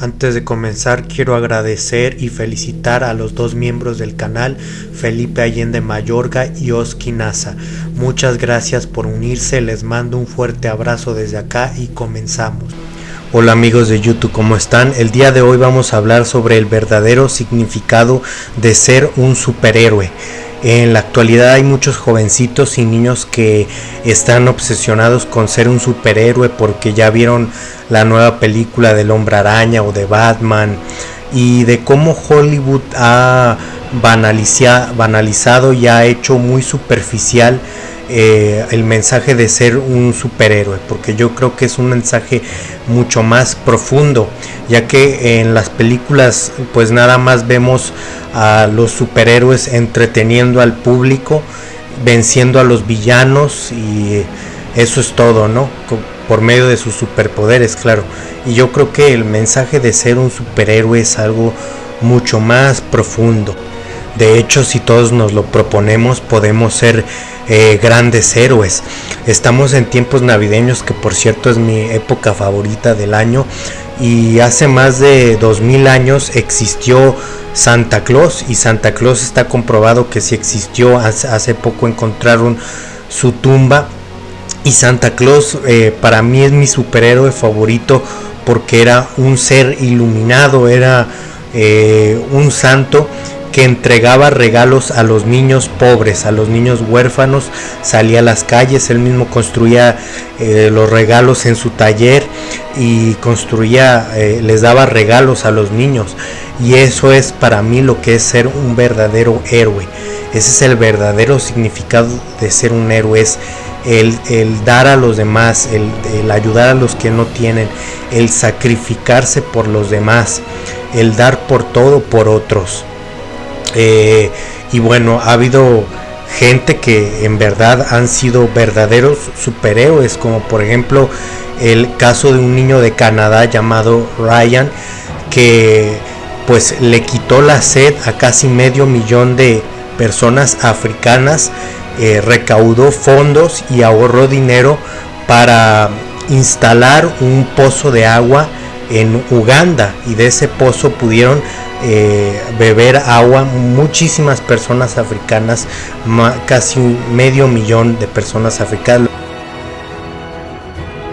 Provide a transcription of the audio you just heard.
Antes de comenzar quiero agradecer y felicitar a los dos miembros del canal, Felipe Allende Mayorga y Oski Nasa. Muchas gracias por unirse, les mando un fuerte abrazo desde acá y comenzamos. Hola amigos de YouTube, ¿cómo están? El día de hoy vamos a hablar sobre el verdadero significado de ser un superhéroe. En la actualidad hay muchos jovencitos y niños que están obsesionados con ser un superhéroe porque ya vieron la nueva película del hombre araña o de Batman y de cómo Hollywood ha banalizado y ha hecho muy superficial eh, el mensaje de ser un superhéroe, porque yo creo que es un mensaje mucho más profundo, ya que en las películas pues nada más vemos a los superhéroes entreteniendo al público, venciendo a los villanos y eso es todo, ¿no? Por medio de sus superpoderes, claro. Y yo creo que el mensaje de ser un superhéroe es algo mucho más profundo. De hecho, si todos nos lo proponemos, podemos ser eh, grandes héroes. Estamos en tiempos navideños, que por cierto es mi época favorita del año. Y hace más de 2000 años existió Santa Claus y Santa Claus está comprobado que si existió. Hace, poco encontraron su tumba y Santa Claus eh, para mí es mi superhéroe favorito porque era un ser iluminado, era eh, un santo que entregaba regalos a los niños pobres, a los niños huérfanos, salía a las calles, él mismo construía eh, los regalos en su taller y construía, eh, les daba regalos a los niños. Y eso es para mí lo que es ser un verdadero héroe. Ese es el verdadero significado de ser un héroe, es el, dar a los demás, el, el ayudar a los que no tienen, el sacrificarse por los demás, el dar por todo por otros. Eh, y bueno, ha habido gente que en verdad han sido verdaderos superhéroes, como por ejemplo el caso de un niño de Canadá llamado Ryan, que pues le quitó la sed a casi medio millón de personas africanas, eh, recaudó fondos y ahorró dinero para instalar un pozo de agua en Uganda y de ese pozo pudieron eh, beber agua muchísimas personas africanas, casi medio millón de personas africanas.